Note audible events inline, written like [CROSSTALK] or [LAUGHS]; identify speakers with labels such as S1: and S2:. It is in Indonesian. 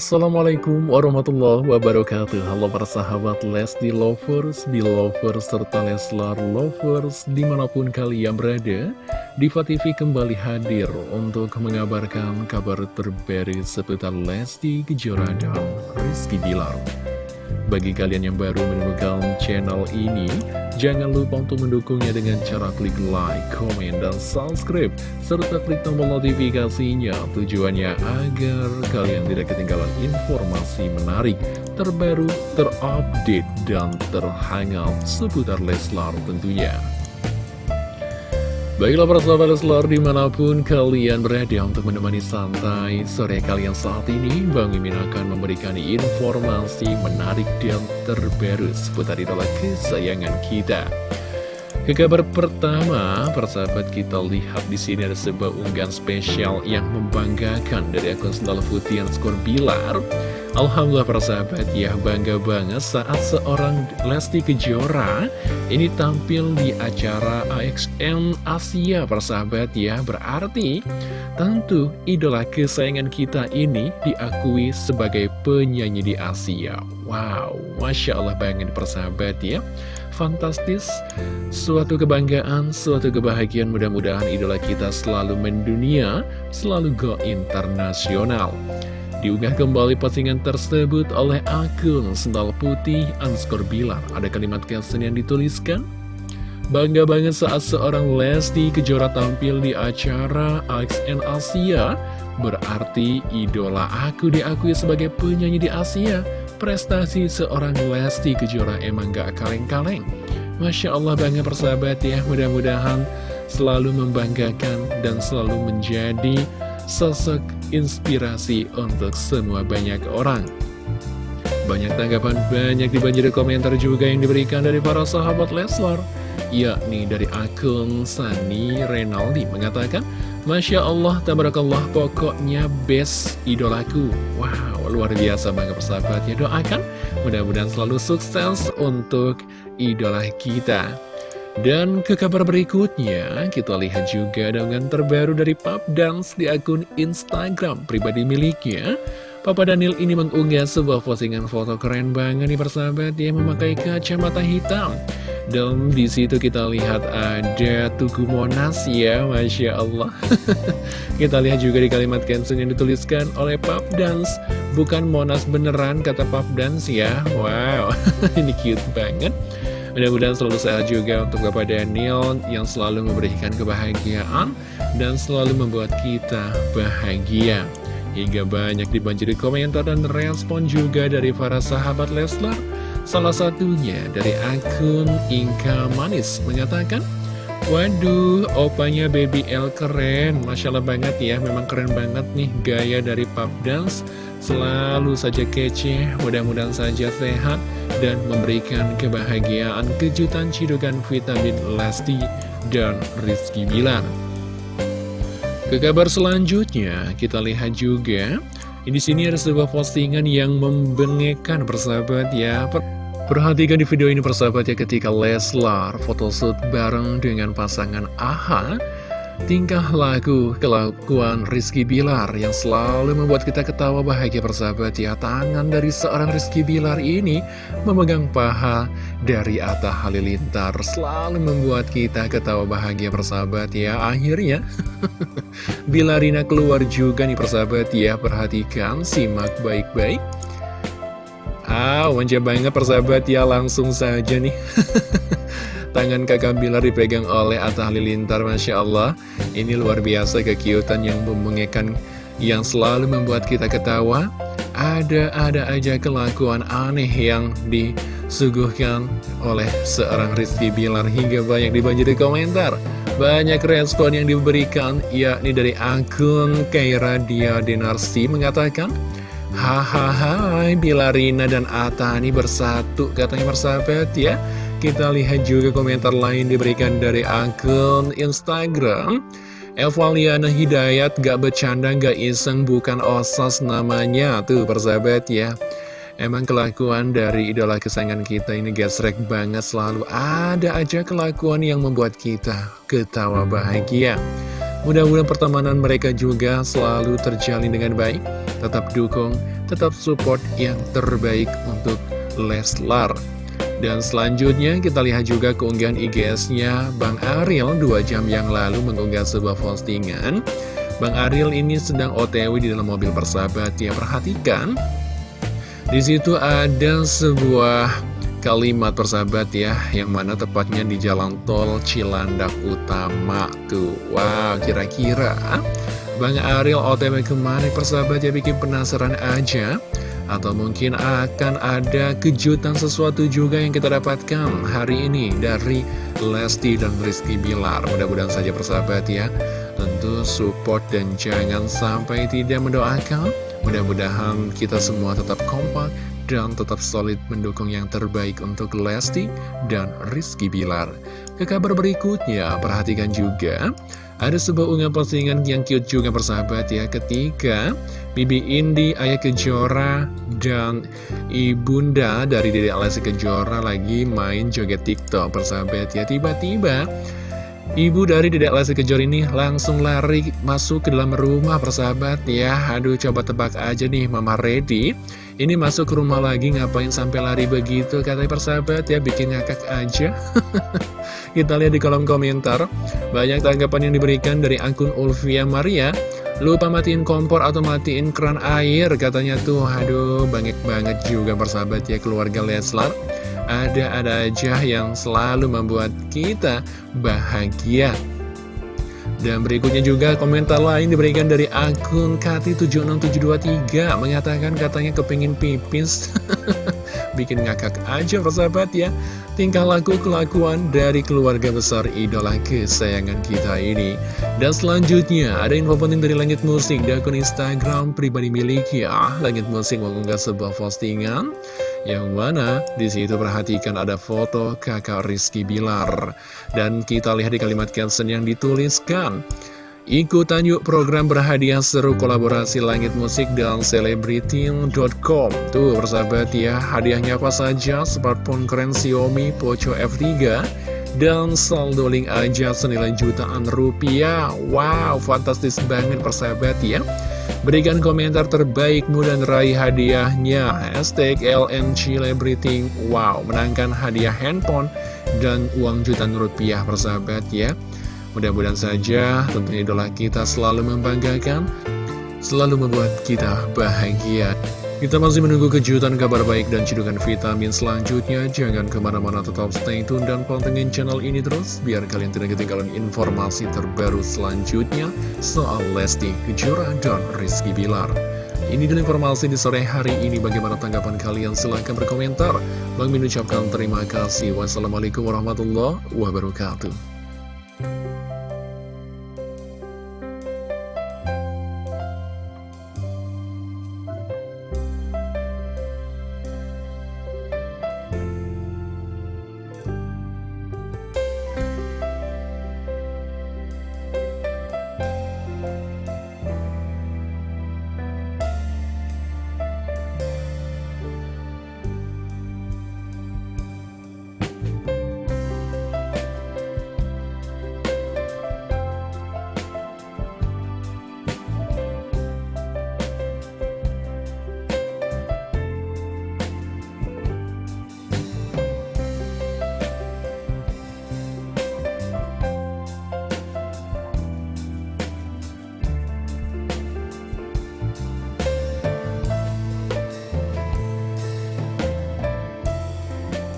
S1: Assalamualaikum warahmatullahi wabarakatuh. Halo para sahabat Lesti Lovers, Belovers, serta Leslar Lovers Di mana pun kalian berada Diva TV kembali hadir untuk mengabarkan kabar terbaru seputar Lesti Kejora dan Rizky Bilar bagi kalian yang baru menemukan channel ini, jangan lupa untuk mendukungnya dengan cara klik like, komen, dan subscribe, serta klik tombol notifikasinya. Tujuannya agar kalian tidak ketinggalan informasi menarik, terbaru, terupdate, dan terhangat seputar Leslar tentunya. Baiklah para sahabat Leslar di mana pun kalian berada untuk menemani santai sore kalian saat ini Bang Mimin akan memberikan informasi menarik dan terbaru seputar idola kesayangan kita ke kabar pertama, persahabat kita lihat di sini ada sebuah unggahan spesial yang membanggakan dari akun Sendal Putih skor Bilar. Alhamdulillah persahabat ya bangga banget saat seorang Lesti Kejora ini tampil di acara AXN Asia persahabat ya. Berarti tentu idola kesayangan kita ini diakui sebagai penyanyi di Asia. Wow, Masya Allah banget persahabat ya. Fantastis. Suatu kebanggaan, suatu kebahagiaan Mudah-mudahan idola kita selalu mendunia Selalu go internasional Diunggah kembali postingan tersebut oleh akun Sendal Putih Anskor Bilar. Ada kalimat caption yang dituliskan Bangga banget saat seorang Lesti Kejora tampil di acara AXN Asia. Berarti idola aku diakui sebagai penyanyi di Asia. Prestasi seorang Lesti Kejora emang gak kaleng-kaleng. Masya Allah banget persahabat ya. Mudah-mudahan selalu membanggakan dan selalu menjadi sosok inspirasi untuk semua banyak orang. Banyak tanggapan, banyak dibanjiri komentar juga yang diberikan dari para sahabat Leslar Yakni dari akun Sani Renaldi mengatakan Masya Allah, tabarakallah, pokoknya best idolaku. Wow, luar biasa banget persahabat ya Doakan, mudah-mudahan selalu sukses untuk idola kita Dan ke kabar berikutnya, kita lihat juga dengan terbaru dari Pop Dance di akun Instagram pribadi miliknya Papa Daniel ini mengunggah sebuah postingan foto keren banget nih persahabat Dia memakai kacamata hitam dan di situ kita lihat ada Tugu Monas ya, Masya Allah. [LAUGHS] kita lihat juga di kalimat caption yang dituliskan oleh Pop Dance. Bukan Monas beneran, kata Pop Dance ya. Wow, [LAUGHS] ini cute banget. Mudah-mudahan selalu sehat juga untuk Bapak Daniel yang selalu memberikan kebahagiaan dan selalu membuat kita bahagia. Hingga banyak dibanjiri komentar dan respon juga dari para sahabat Leslar Salah satunya dari akun Inka Manis mengatakan, Waduh, opanya Baby L keren, Masya Allah banget ya, memang keren banget nih gaya dari pop dance. Selalu saja kece, mudah-mudahan saja sehat dan memberikan kebahagiaan kejutan cidukan vitamin Lesti dan Rizky Bilar. Ke kabar selanjutnya, kita lihat juga, di sini ada sebuah postingan yang membengekkan persahabat ya. Perhatikan di video ini persahabat ya ketika Leslar photoshoot bareng dengan pasangan AHA Tingkah laku kelakuan Rizky Bilar yang selalu membuat kita ketawa bahagia persahabat ya. Tangan dari seorang Rizky Bilar ini memegang paha dari Atta Halilintar. Selalu membuat kita ketawa bahagia persahabat ya. Akhirnya [LAUGHS] Bilarina keluar juga nih persahabat ya. Perhatikan, simak baik-baik. Ah, manja banget persahabat ya, langsung saja nih. [LAUGHS] Tangan kakak Bilar dipegang oleh Atta Halilintar, Masya Allah. Ini luar biasa kekiutan yang memengekan, yang selalu membuat kita ketawa. Ada-ada aja kelakuan aneh yang disuguhkan oleh seorang Rizky Bilar hingga banyak dibanjiri komentar. Banyak respon yang diberikan, yakni dari akun Kaira Dia Denarsi mengatakan, Hahaha, Bilarina dan Ata ini bersatu katanya bersahabat ya. Kita lihat juga komentar lain diberikan dari akun Instagram. Evaliana Hidayat gak bercanda gak iseng bukan osas namanya tuh persahabat ya. Emang kelakuan dari idola kesayangan kita ini gesrek banget selalu ada aja kelakuan yang membuat kita ketawa bahagia. Mudah-mudahan pertemanan mereka juga selalu terjalin dengan baik. Tetap dukung, tetap support yang terbaik untuk Leslar. Dan selanjutnya kita lihat juga keunggahan IGS-nya Bang Ariel 2 jam yang lalu mengunggah sebuah postingan. Bang Ariel ini sedang OTW di dalam mobil persahabat ya perhatikan. Di situ ada sebuah kalimat persahabat ya Yang mana tepatnya di jalan tol Cilandak Utama Tuh, wow kira-kira. Bang Ariel OTW ke mana persahabat? Ya bikin penasaran aja Atau mungkin akan ada kejutan sesuatu juga yang kita dapatkan hari ini dari Lesti dan Rizky Bilar. Mudah-mudahan saja persahabat ya. Tentu support dan jangan sampai tidak mendoakan. Mudah-mudahan kita semua tetap kompak dan tetap solid mendukung yang terbaik untuk Lesti dan Rizky Bilar. Ke kabar berikutnya, perhatikan juga, ada sebuah unggahan postingan yang cute juga persahabat ya, ketika Bibi Indi, Ayah Kejora, dan Ibunda dari Dede Lesti Kejora lagi main joget TikTok persahabat ya, tiba-tiba Ibu dari Dedek Lesti Kejora ini langsung lari masuk ke dalam rumah persahabat ya. Aduh coba tebak aja nih Mama Ready Ini masuk ke rumah lagi ngapain sampai lari begitu Katanya persahabat ya bikin ngakak aja. [LAUGHS] Kita lihat di kolom komentar Banyak tanggapan yang diberikan dari akun Ulfia Maria. Lupa matiin kompor atau matiin keran air Katanya tuh. Aduh banyak banget juga persahabat ya keluarga Leslar. Ada-ada aja yang selalu membuat kita bahagia. Dan berikutnya juga komentar lain diberikan dari akun Kati76723 Mengatakan katanya kepingin pipis. [LAUGHS] Bikin ngakak aja persahabat ya. Tingkah laku kelakuan dari keluarga besar idola kesayangan kita ini. Dan selanjutnya ada info penting dari Langit Musik Di akun Instagram pribadi miliknya. Langit Musik mengunggah sebuah postingan yang mana di situ perhatikan ada foto kakak Rizky Bilar. Dan kita lihat di kalimat caption yang dituliskan. Ikutan yuk program berhadiah seru kolaborasi Langit Musik dan Celebrity.com Tuh persahabat ya, hadiahnya apa saja? Smartphone keren Xiaomi Poco F3 Dan saldo link aja senilai jutaan rupiah. Wow, fantastis banget persahabat ya Berikan komentar terbaikmu dan raih hadiahnya. Hashtag LN Celebrity. Wow, menangkan hadiah handphone dan uang jutaan rupiah persahabat ya. Mudah-mudahan saja tentunya idola kita selalu membanggakan Selalu membuat kita bahagia kita masih menunggu kejutan kabar baik dan cidukan vitamin selanjutnya. Jangan ke mana-mana tetap stay tune dan pantengin channel ini terus. Biar kalian tidak ketinggalan informasi terbaru selanjutnya soal Lesti Kejora dan Rizky Bilar. Ini dulu informasi di sore hari ini. Bagaimana tanggapan kalian? Silahkan berkomentar. Bang Min ucapkan terima kasih. Wassalamualaikum warahmatullahi wabarakatuh.